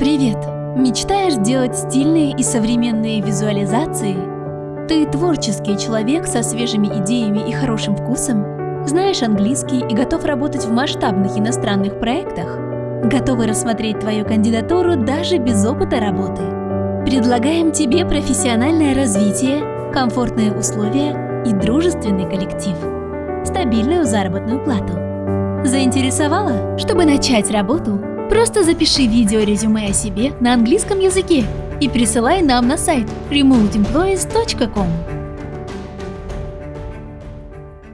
Привет! Мечтаешь делать стильные и современные визуализации? Ты творческий человек со свежими идеями и хорошим вкусом? Знаешь английский и готов работать в масштабных иностранных проектах? Готовы рассмотреть твою кандидатуру даже без опыта работы? Предлагаем тебе профессиональное развитие, комфортные условия и дружественный коллектив. Стабильную заработную плату. Заинтересовала? Чтобы начать работу, просто запиши видео-резюме о себе на английском языке и присылай нам на сайт remoteemployees.com.